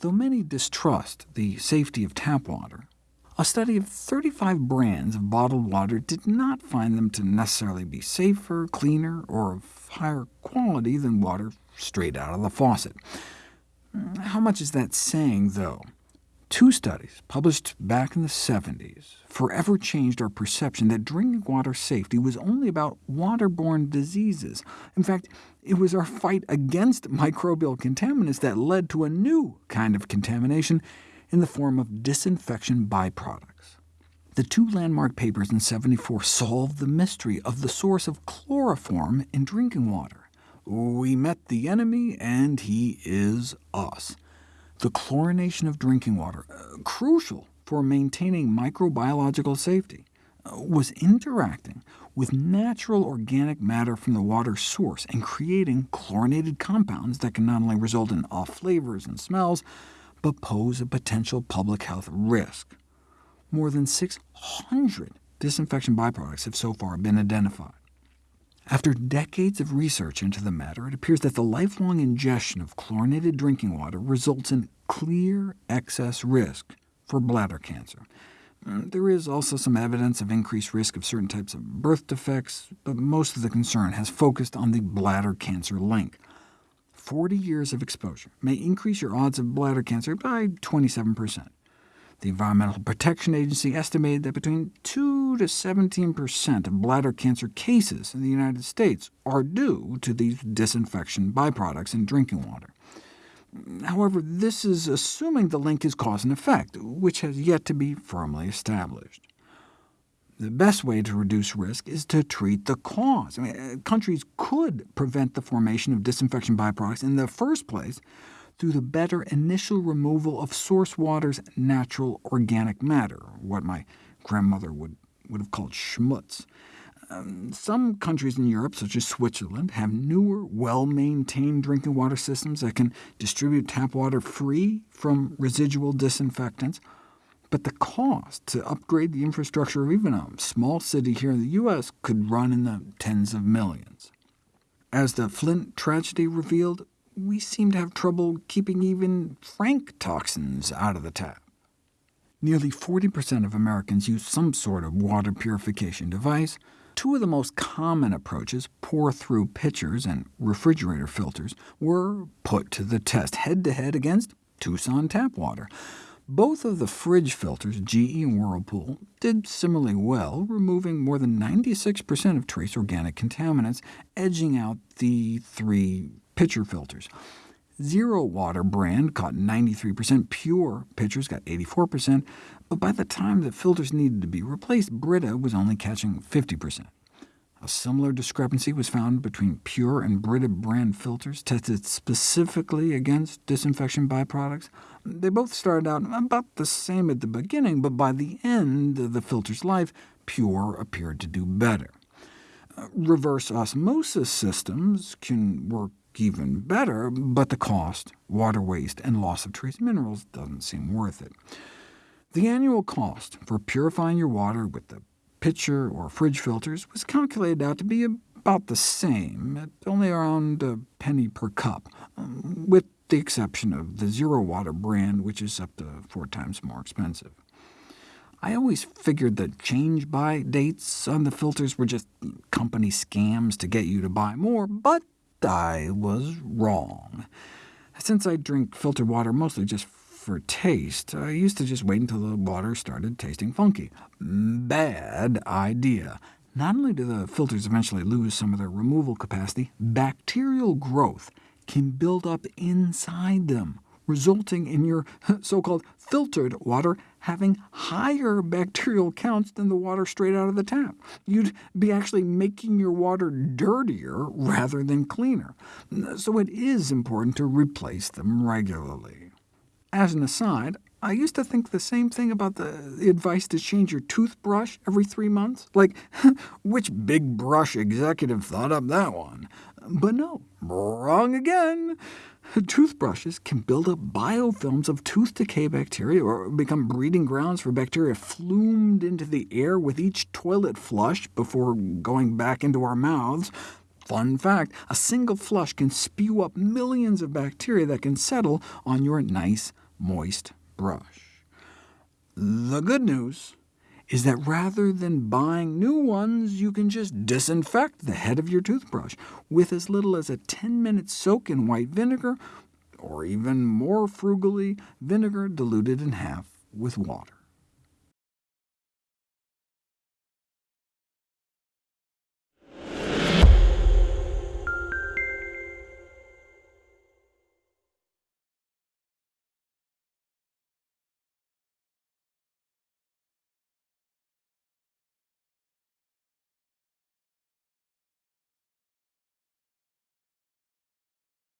Though many distrust the safety of tap water, a study of 35 brands of bottled water did not find them to necessarily be safer, cleaner, or of higher quality than water straight out of the faucet. Hmm, how much is that saying, though? Two studies, published back in the 70s, forever changed our perception that drinking water safety was only about waterborne diseases. In fact, it was our fight against microbial contaminants that led to a new kind of contamination in the form of disinfection byproducts. The two landmark papers in 74 solved the mystery of the source of chloroform in drinking water. We met the enemy, and he is us the chlorination of drinking water, uh, crucial for maintaining microbiological safety, uh, was interacting with natural organic matter from the water source and creating chlorinated compounds that can not only result in off flavors and smells, but pose a potential public health risk. More than 600 disinfection byproducts have so far been identified. After decades of research into the matter, it appears that the lifelong ingestion of chlorinated drinking water results in clear excess risk for bladder cancer. Mm, there is also some evidence of increased risk of certain types of birth defects, but most of the concern has focused on the bladder cancer link. 40 years of exposure may increase your odds of bladder cancer by 27%. The Environmental Protection Agency estimated that between 2 to 17% of bladder cancer cases in the United States are due to these disinfection byproducts in drinking water. However, this is assuming the link is cause and effect, which has yet to be firmly established. The best way to reduce risk is to treat the cause. I mean, countries could prevent the formation of disinfection byproducts in the first place through the better initial removal of source water's natural organic matter, what my grandmother would, would have called schmutz. Um, some countries in Europe, such as Switzerland, have newer, well-maintained drinking water systems that can distribute tap water free from residual disinfectants. But the cost to upgrade the infrastructure of even a small city here in the U.S. could run in the tens of millions. As the Flint tragedy revealed, we seem to have trouble keeping even frank toxins out of the tap. Nearly 40% of Americans use some sort of water purification device. Two of the most common approaches, pour-through pitchers and refrigerator filters, were put to the test head-to-head -head against Tucson tap water. Both of the fridge filters, GE and Whirlpool, did similarly well, removing more than 96% of trace organic contaminants, edging out the three pitcher filters. Zero Water brand caught 93%, PUR pitchers got 84%, but by the time the filters needed to be replaced, Brita was only catching 50%. A similar discrepancy was found between PUR and Brita brand filters tested specifically against disinfection byproducts. They both started out about the same at the beginning, but by the end of the filter's life, PUR appeared to do better. Uh, reverse osmosis systems can work even better, but the cost, water waste, and loss of trace minerals doesn't seem worth it. The annual cost for purifying your water with the pitcher or fridge filters was calculated out to be about the same, at only around a penny per cup, um, with the exception of the Zero Water brand, which is up to four times more expensive. I always figured the change-by dates on the filters were just company scams to get you to buy more, but I was wrong. Since I drink filtered water mostly just for taste, I used to just wait until the water started tasting funky. Bad idea. Not only do the filters eventually lose some of their removal capacity, bacterial growth can build up inside them, resulting in your so-called filtered water having higher bacterial counts than the water straight out of the tap. You'd be actually making your water dirtier rather than cleaner. So it is important to replace them regularly. As an aside, I used to think the same thing about the advice to change your toothbrush every three months. Like, which big brush executive thought up that one? But no, wrong again. Toothbrushes can build up biofilms of tooth decay bacteria, or become breeding grounds for bacteria flumed into the air with each toilet flush before going back into our mouths. Fun fact, a single flush can spew up millions of bacteria that can settle on your nice, moist brush. The good news is that rather than buying new ones, you can just disinfect the head of your toothbrush with as little as a 10-minute soak in white vinegar, or even more frugally, vinegar diluted in half with water.